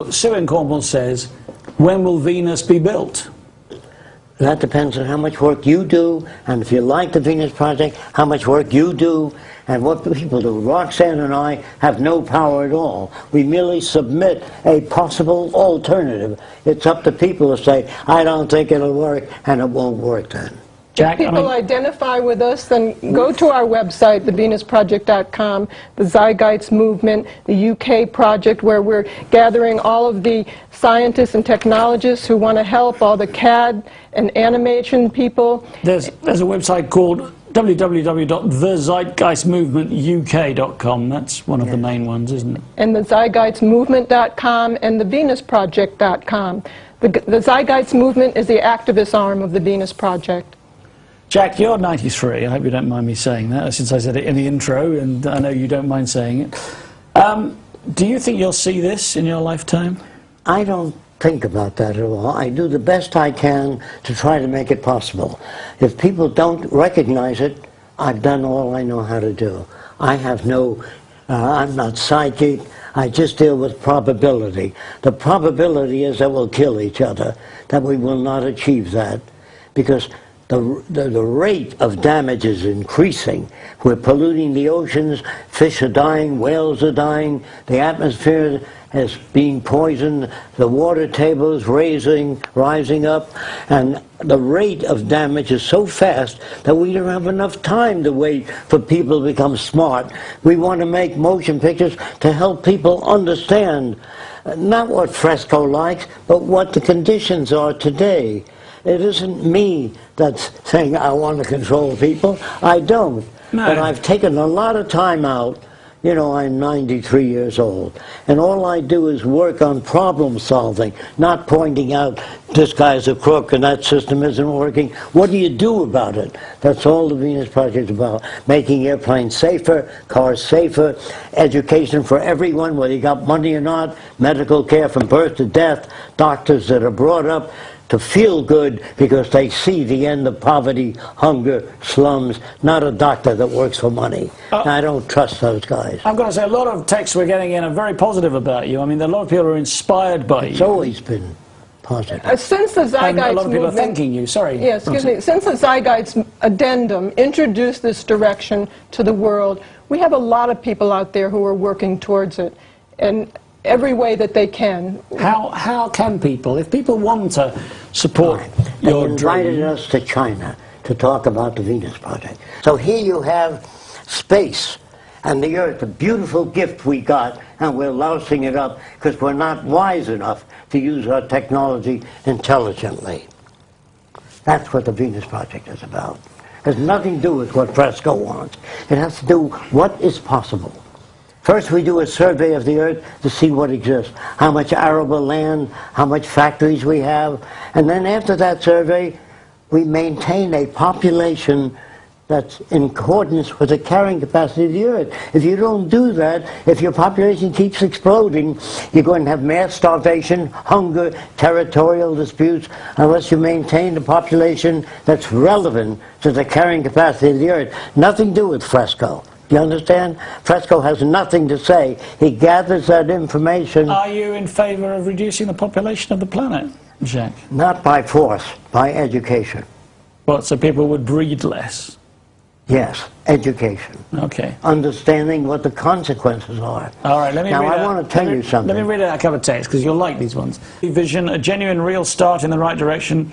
In Cornwall says, when will Venus be built? That depends on how much work you do, and if you like the Venus Project, how much work you do, and what people do. Roxanne and I have no power at all. We merely submit a possible alternative. It's up to people to say, I don't think it'll work, and it won't work then. Jacque, If I people mean, identify with us, then go to our website, thevenusproject.com, the Zeitgeist Movement, the UK project, where we're gathering all of the scientists and technologists who want to help, all the CAD and animation people. there's, there's a website called www.thezeitgeistmovementuk.com. That's one of the main ones, isn't it? and the Zeitgeistmovement.com and the VenusProject.com. The, the Zeitgeist Movement is the activist arm of the Venus Project. Jacque, you're 93. I hope you don't mind me saying that, since I said it in the intro, and I know you don't mind saying it. Um, do you think you'll see this in your lifetime? I don't think about that at all. I do the best I can to try to make it possible. If people don't recognize it, I've done all I know how to do. I have no, uh, I'm not psychic. I just deal with probability. The probability is that we'll kill each other, that we will not achieve that, because the, the, the rate of damage is increasing. We're polluting the oceans, fish are dying, whales are dying, the atmosphere is being poisoned, the water table is raising, rising up, and the rate of damage is so fast that we don't have enough time to wait for people to become smart. We want to make motion pictures to help people understand not what Fresco likes, but what the conditions are today. It isn't me that's saying I want to control people. I don't. No. But I've taken a lot of time out. You know, I'm 93 years old. And all I do is work on problem solving, not pointing out this guy's a crook and that system isn't working. What do you do about it? That's all the Venus Project is about. Making airplanes safer, cars safer, education for everyone, whether you got money or not, medical care from birth to death, doctors that are brought up to feel good because they see the end of poverty, hunger, slums, not a doctor that works for money. Uh, I don't trust those guys. I've got to say, a lot of texts we're getting in are very positive about you. I mean, a lot of people are inspired by It's you. It's always been positive. Uh, Since the And Zeitgeist a lot of people are Movement... thanking you. Sorry. Yes, excuse me. Since the Zeitgeist addendum introduced this direction to the world, we have a lot of people out there who are working towards it in every way that they can. How, how can people, if people want to support They your invited dream, us to China to talk about the Venus Project. So here you have space and the Earth, a beautiful gift we got, and we're lousing it up because we're not wise enough to use our technology intelligently. That's what the Venus Project is about. It has nothing to do with what Fresco wants. It has to do what is possible. First, we do a survey of the earth to see what exists, how much arable land, how much factories we have, and then after that survey, we maintain a population that's in accordance with the carrying capacity of the earth. If you don't do that, if your population keeps exploding, you're going to have mass starvation, hunger, territorial disputes, unless you maintain a population that's relevant to the carrying capacity of the earth. Nothing to do with Fresco. You understand? Fresco has nothing to say. He gathers that information are you in favour of reducing the population of the planet, Jacque? not by force, by education. What, so people would breed less? Yes, education. Okay. Understanding what the consequences are. All right, let me Now, I out- want to tell me- you something. Let me read out a couple of texts because you'll like these ones. Vision, a genuine real start in the right direction.